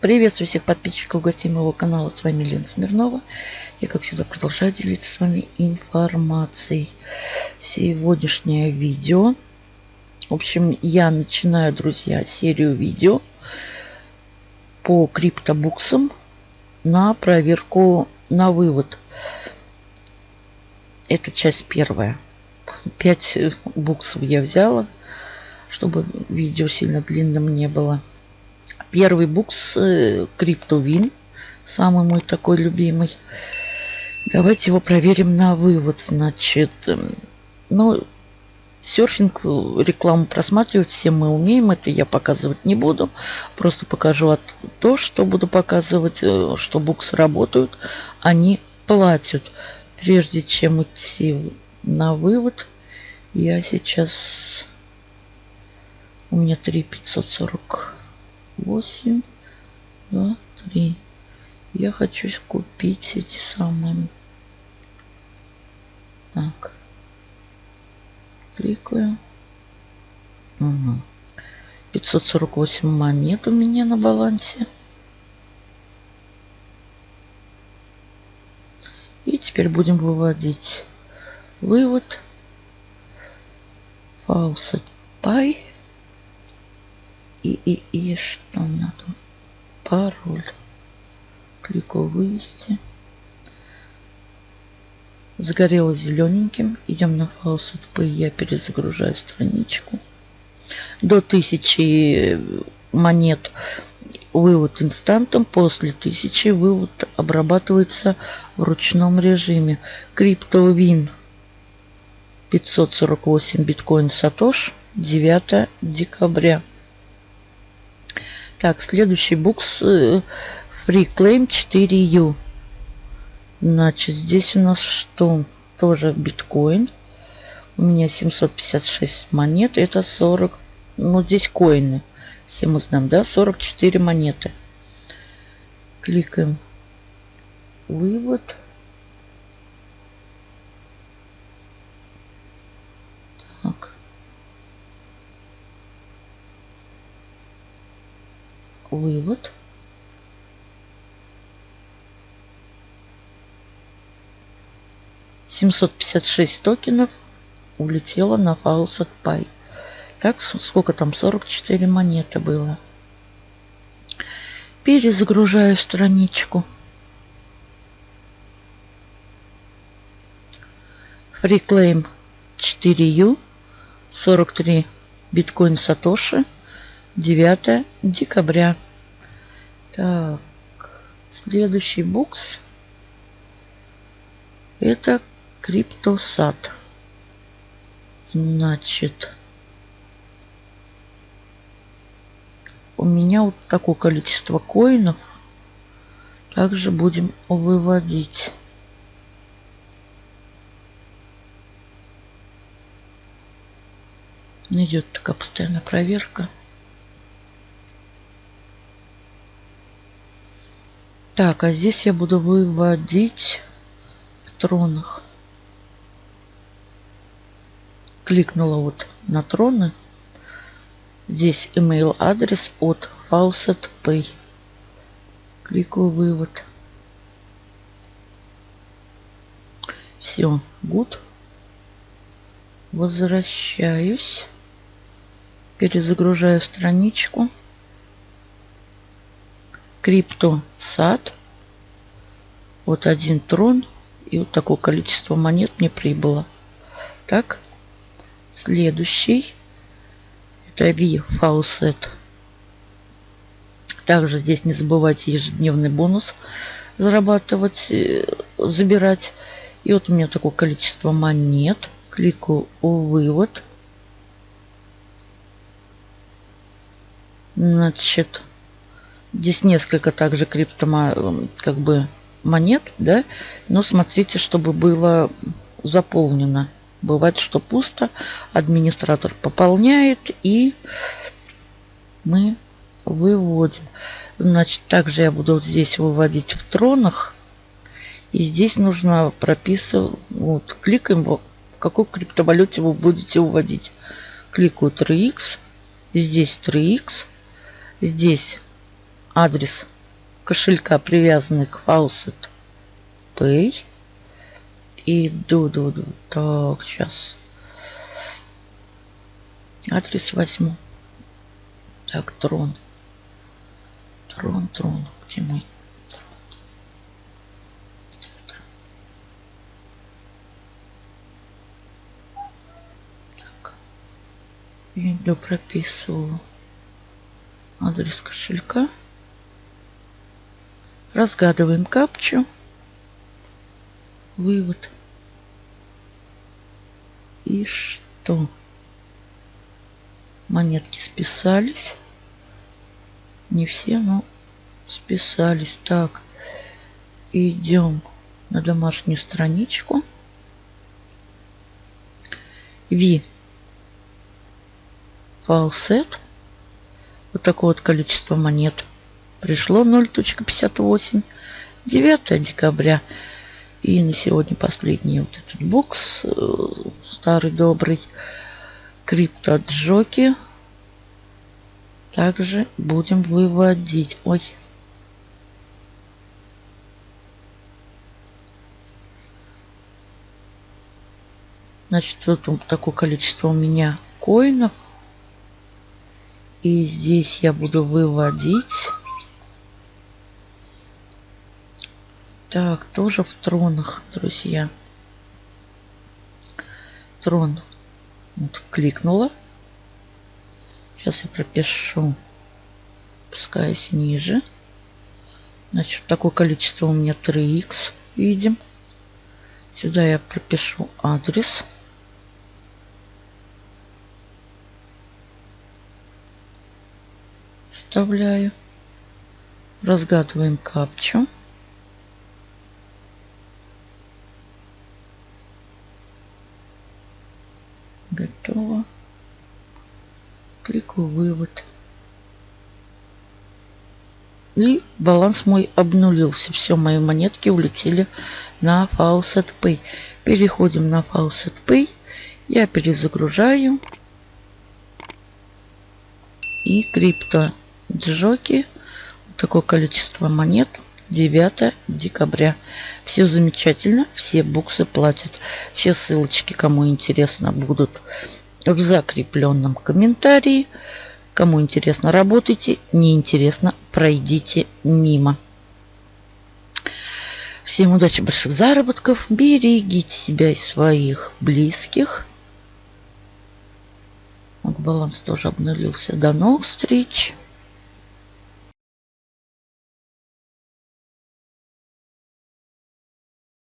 Приветствую всех подписчиков гостей канала. С вами Лена Смирнова. Я, как всегда, продолжаю делиться с вами информацией. Сегодняшнее видео. В общем, я начинаю, друзья, серию видео по криптобуксам на проверку на вывод. Это часть первая. Пять буксов я взяла, чтобы видео сильно длинным не было. Первый букс CryptoWin. Э, самый мой такой любимый. Давайте его проверим на вывод. Значит, эм, ну, серфинг, рекламу просматривать все мы умеем. Это я показывать не буду. Просто покажу то, что буду показывать, э, что буксы работают. Они платят. Прежде чем идти на вывод, я сейчас... У меня 3 8, 2, 3. Я хочу купить эти самые. Так. Кликаю. Угу. 548 монет у меня на балансе. И теперь будем выводить вывод. Faucet Pie и, и, и что надо? Пароль. Клику вывести. Загорело зелененьким. Идем на Faucet P. Я перезагружаю страничку. До 1000 монет вывод инстантом. После 1000 вывод обрабатывается в ручном режиме. CryptoWin 548 биткоин Сатош 9 декабря. Так, следующий букс э, Free Claim 4U. Значит, здесь у нас что? Тоже биткоин. У меня 756 монет. Это 40. Ну, здесь коины. Все мы знаем, да? 44 монеты. Кликаем. Вывод. Вывод. Семьсот пятьдесят шесть токенов улетело на Faucet Pay. Так, сколько там? 44 монеты было. Перезагружаю страничку. Freeclaim 4U 43 биткоин Сатоши 9 декабря. Так, следующий букс. Это криптосад. Значит, у меня вот такое количество коинов. Также будем выводить. Идет такая постоянная проверка. Так, а здесь я буду выводить тронах. Кликнула вот на троны. Здесь email адрес от Faucet Pay. Кликаю вывод. Все, good. Возвращаюсь. Перезагружаю страничку криптосад. Вот один трон. И вот такое количество монет мне прибыло. Так. Следующий. Это V Faucet. Также здесь не забывайте ежедневный бонус зарабатывать, э, забирать. И вот у меня такое количество монет. Кликаю вывод. Значит, Здесь несколько также крипто как бы монет, да, но смотрите, чтобы было заполнено. Бывает, что пусто, администратор пополняет и мы выводим. Значит, также я буду здесь выводить в тронах. И здесь нужно прописывать, вот, кликаем, в какой криптовалюте вы будете выводить. Кликаю 3x, здесь 3x, здесь адрес кошелька, привязанный к Faucet Pay. Ду ду ду Так, сейчас. Адрес возьму. Так, трон. Трон, трон. Где мой трон? Иду прописываю адрес кошелька. Разгадываем капчу. Вывод. И что? Монетки списались. Не все, но списались. Так, идем на домашнюю страничку. V. Faucet. Вот такое вот количество монет. Пришло 0.58. 9 декабря. И на сегодня последний вот этот бокс. Э, старый добрый. Криптоджоки. Также будем выводить. Ой. Значит, вот такое количество у меня коинов. И здесь я буду выводить. Так, тоже в тронах, друзья. Трон. Вот, кликнула. Сейчас я пропишу. Пускаюсь ниже. Значит, такое количество у меня 3х. Видим. Сюда я пропишу адрес. Вставляю. Разгадываем капчу. Готово. Кликаю вывод. И баланс мой обнулился. Все, мои монетки улетели на Faucet Pay. Переходим на Faucet Pay. Я перезагружаю. И крипто джоки. Такое количество монет. 9 декабря. Все замечательно. Все буксы платят. Все ссылочки, кому интересно, будут в закрепленном комментарии. Кому интересно, работайте. Не интересно, пройдите мимо. Всем удачи, больших заработков. Берегите себя и своих близких. Вот баланс тоже обнулился. До новых встреч.